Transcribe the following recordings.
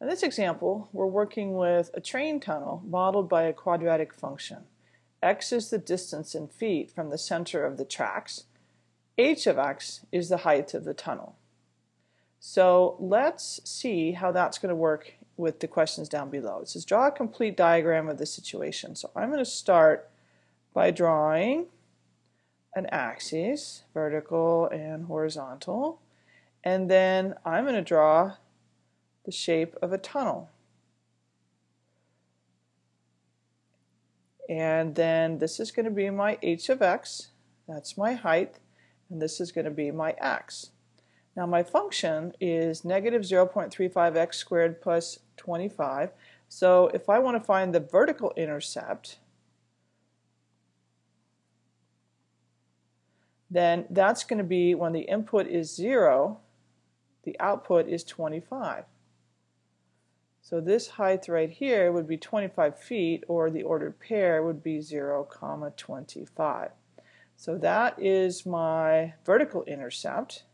In this example, we're working with a train tunnel modeled by a quadratic function. x is the distance in feet from the center of the tracks. h of x is the height of the tunnel. So let's see how that's going to work with the questions down below. It says draw a complete diagram of the situation. So I'm going to start by drawing an axis, vertical and horizontal, and then I'm going to draw the shape of a tunnel. And then this is going to be my h of x, that's my height, and this is going to be my x. Now my function is negative 0.35x squared plus 25. So if I want to find the vertical intercept, then that's going to be when the input is 0, the output is 25. So this height right here would be 25 feet or the ordered pair would be 0 comma 25. So that is my vertical intercept.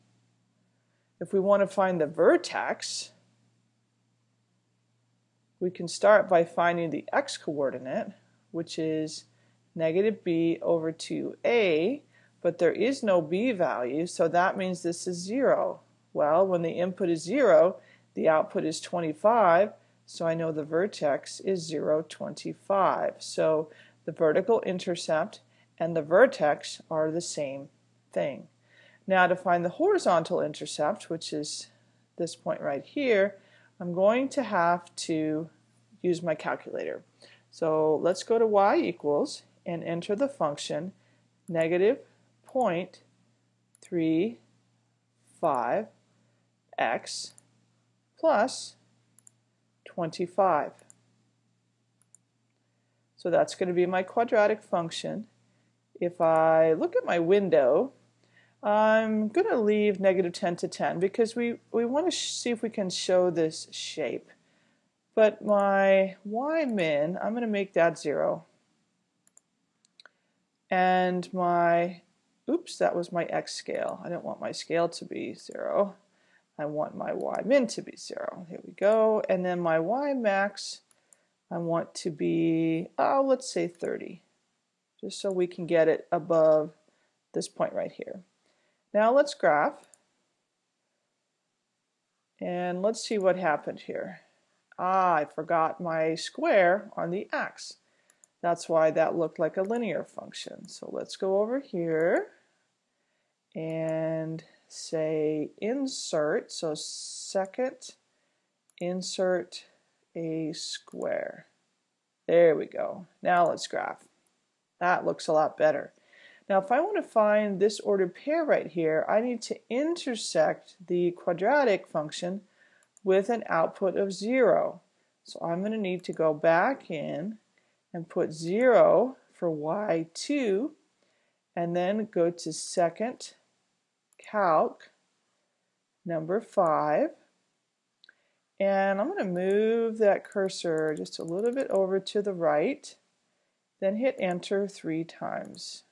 If we want to find the vertex, we can start by finding the x-coordinate, which is negative b over 2a, but there is no b value, so that means this is 0. Well, when the input is 0, the output is 25, so I know the vertex is 0, 25. So the vertical intercept and the vertex are the same thing. Now to find the horizontal intercept, which is this point right here, I'm going to have to use my calculator. So let's go to y equals and enter the function negative 0.35 x plus 25. So that's going to be my quadratic function. If I look at my window, I'm going to leave negative 10 to 10 because we, we want to see if we can show this shape. But my y min, I'm going to make that 0. And my, oops, that was my x scale. I don't want my scale to be 0. I want my y min to be 0. Here we go. And then my y max, I want to be, oh, let's say 30, just so we can get it above this point right here. Now let's graph. And let's see what happened here. Ah, I forgot my square on the x. That's why that looked like a linear function. So let's go over here and say insert, so second insert a square. There we go. Now let's graph. That looks a lot better. Now if I want to find this ordered pair right here, I need to intersect the quadratic function with an output of 0. So I'm going to need to go back in and put 0 for y2 and then go to second calc number 5 and I'm going to move that cursor just a little bit over to the right then hit enter three times.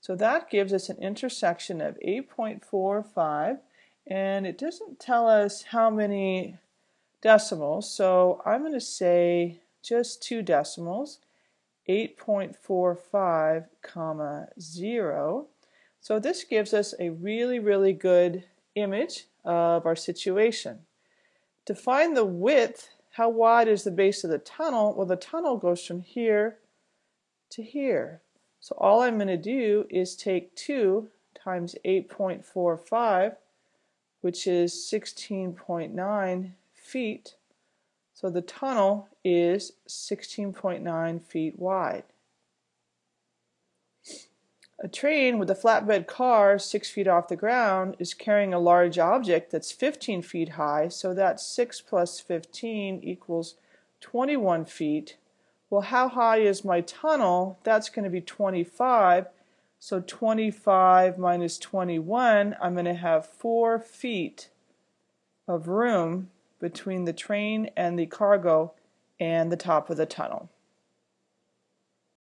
So that gives us an intersection of 8.45 and it doesn't tell us how many decimals so I'm going to say just two decimals 8.45 comma 0 so this gives us a really, really good image of our situation. To find the width, how wide is the base of the tunnel? Well, the tunnel goes from here to here. So all I'm going to do is take 2 times 8.45, which is 16.9 feet. So the tunnel is 16.9 feet wide. A train with a flatbed car six feet off the ground is carrying a large object that's 15 feet high, so that's 6 plus 15 equals 21 feet. Well, how high is my tunnel? That's going to be 25. So 25 minus 21, I'm going to have 4 feet of room between the train and the cargo and the top of the tunnel.